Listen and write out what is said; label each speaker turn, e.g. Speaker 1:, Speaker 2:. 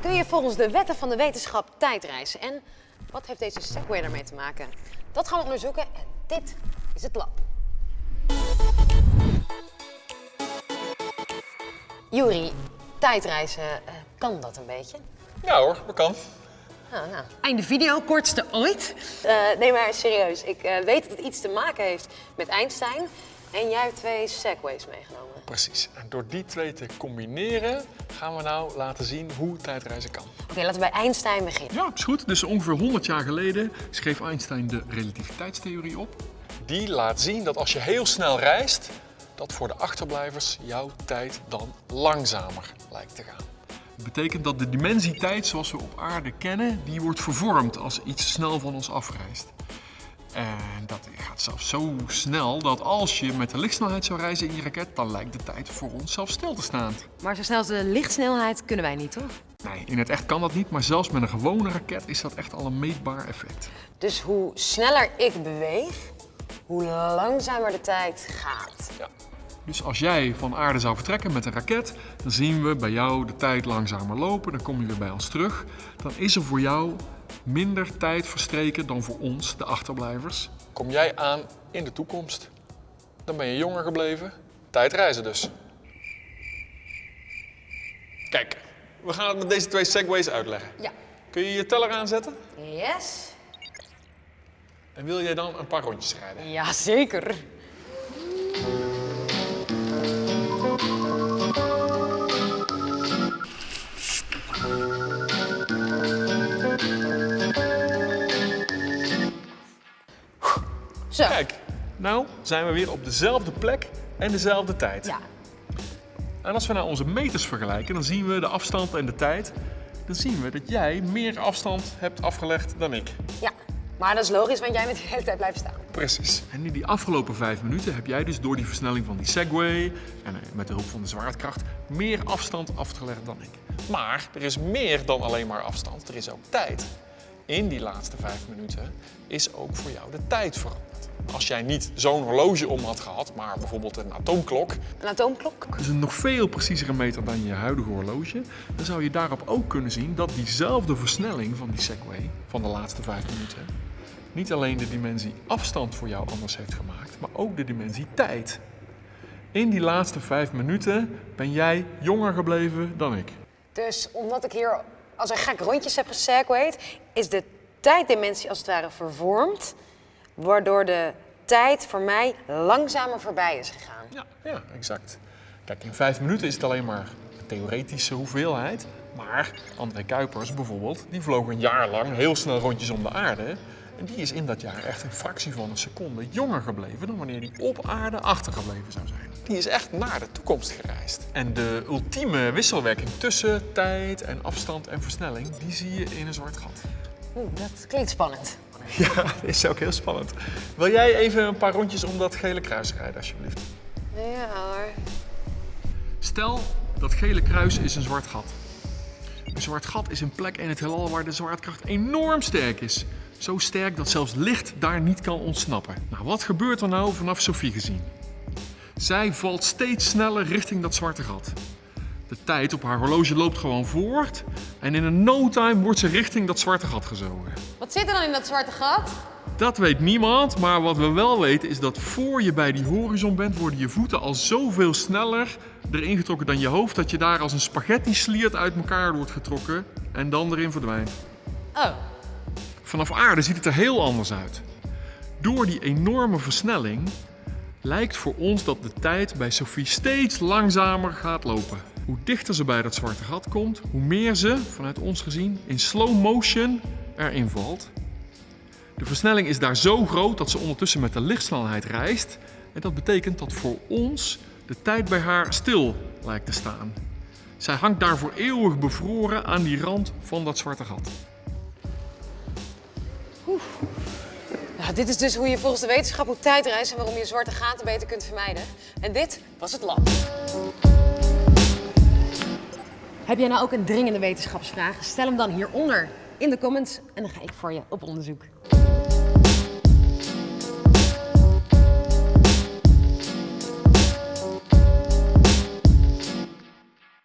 Speaker 1: Kun je volgens de wetten van de wetenschap tijdreizen? En wat heeft deze Segway daarmee te maken? Dat gaan we onderzoeken en dit is het lab. Juri, tijdreizen, eh, kan dat een beetje?
Speaker 2: Ja hoor, dat kan.
Speaker 1: Nou, nou. Einde video, kortste ooit. Eh, nee, maar serieus. Ik eh, weet dat het iets te maken heeft met Einstein. En jij hebt twee segways meegenomen.
Speaker 2: Precies. En door die twee te combineren gaan we nou laten zien hoe tijdreizen kan.
Speaker 1: Oké, laten we bij Einstein beginnen.
Speaker 3: Ja, is goed. Dus ongeveer 100 jaar geleden schreef Einstein de relativiteitstheorie op.
Speaker 2: Die laat zien dat als je heel snel reist, dat voor de achterblijvers jouw tijd dan langzamer lijkt te gaan.
Speaker 3: Dat betekent dat de dimensie tijd zoals we op aarde kennen, die wordt vervormd als iets snel van ons afreist. En gaat zelfs zo snel dat als je met de lichtsnelheid zou reizen in je raket, dan lijkt de tijd voor ons zelfs stil te staan.
Speaker 1: Maar zo snel als de lichtsnelheid kunnen wij niet, toch?
Speaker 3: Nee, in het echt kan dat niet, maar zelfs met een gewone raket is dat echt al een meetbaar effect.
Speaker 1: Dus hoe sneller ik beweeg, hoe langzamer de tijd gaat.
Speaker 2: Ja.
Speaker 3: Dus als jij van aarde zou vertrekken met een raket, dan zien we bij jou de tijd langzamer lopen. Dan kom je weer bij ons terug. Dan is er voor jou minder tijd verstreken dan voor ons, de achterblijvers.
Speaker 2: Kom jij aan in de toekomst, dan ben je jonger gebleven. Tijdreizen dus. Kijk, we gaan het met deze twee segways uitleggen.
Speaker 1: Ja.
Speaker 2: Kun je je teller aanzetten?
Speaker 1: Yes?
Speaker 2: En wil jij dan een paar rondjes rijden?
Speaker 1: Ja, Zo.
Speaker 2: Kijk, nou zijn we weer op dezelfde plek en dezelfde tijd.
Speaker 1: Ja.
Speaker 3: En als we nou onze meters vergelijken, dan zien we de afstand en de tijd. Dan zien we dat jij meer afstand hebt afgelegd dan ik.
Speaker 1: ja. Maar dat is logisch, want jij bent de hele tijd blijven staan.
Speaker 2: Precies.
Speaker 3: En in die afgelopen vijf minuten heb jij dus door die versnelling van die Segway en eh, met de hulp van de zwaartekracht meer afstand afgelegd dan ik.
Speaker 2: Maar er is meer dan alleen maar afstand, er is ook tijd. In die laatste vijf minuten is ook voor jou de tijd veranderd. Als jij niet zo'n horloge om had gehad, maar bijvoorbeeld een atoomklok,
Speaker 1: Een atoomklok.
Speaker 3: Dus een nog veel preciezere meter dan je huidige horloge. Dan zou je daarop ook kunnen zien dat diezelfde versnelling van die Segway van de laatste vijf minuten niet alleen de dimensie afstand voor jou anders heeft gemaakt, maar ook de dimensie tijd. In die laatste vijf minuten ben jij jonger gebleven dan ik.
Speaker 1: Dus omdat ik hier als een gek rondjes heb gesegwayed, is de tijddimensie als het ware vervormd, waardoor de tijd voor mij langzamer voorbij is gegaan.
Speaker 2: ja, ja, exact. Kijk, in vijf minuten is het alleen maar een theoretische hoeveelheid. Maar André Kuipers bijvoorbeeld, die vloog een jaar lang heel snel rondjes om de aarde. En die is in dat jaar echt een fractie van een seconde jonger gebleven dan wanneer die op aarde achtergebleven zou zijn. Die is echt naar de toekomst gereisd. En de ultieme wisselwerking tussen tijd en afstand en versnelling, die zie je in een zwart gat.
Speaker 1: Oeh, dat klinkt spannend.
Speaker 2: Ja, dat is ook heel spannend. Wil jij even een paar rondjes om dat gele kruis rijden, alsjeblieft?
Speaker 1: Ja hoor.
Speaker 3: Stel, dat gele kruis is een zwart gat. Een zwart gat is een plek in het heelal waar de zwaartekracht enorm sterk is. Zo sterk dat zelfs licht daar niet kan ontsnappen. Nou, wat gebeurt er nou vanaf Sophie gezien? Zij valt steeds sneller richting dat zwarte gat. De tijd op haar horloge loopt gewoon voort en in een no time wordt ze richting dat zwarte gat gezogen.
Speaker 1: Wat zit er dan in dat zwarte gat?
Speaker 3: Dat weet niemand, maar wat we wel weten is dat voor je bij die horizon bent, worden je voeten al zoveel sneller erin getrokken dan je hoofd, dat je daar als een spaghetti sliert uit elkaar wordt getrokken en dan erin verdwijnt.
Speaker 1: Oh,
Speaker 3: Vanaf aarde ziet het er heel anders uit. Door die enorme versnelling lijkt voor ons dat de tijd bij Sophie steeds langzamer gaat lopen. Hoe dichter ze bij dat zwarte gat komt, hoe meer ze, vanuit ons gezien, in slow motion erin valt. De versnelling is daar zo groot dat ze ondertussen met de lichtsnelheid reist. En dat betekent dat voor ons de tijd bij haar stil lijkt te staan. Zij hangt daarvoor eeuwig bevroren aan die rand van dat zwarte gat.
Speaker 1: nou, dit is dus hoe je volgens de wetenschap moet tijdreizen en waarom je zwarte gaten beter kunt vermijden. En dit was het lab. Heb jij nou ook een dringende wetenschapsvraag? Stel hem dan hieronder in de comments en dan ga ik voor je op onderzoek.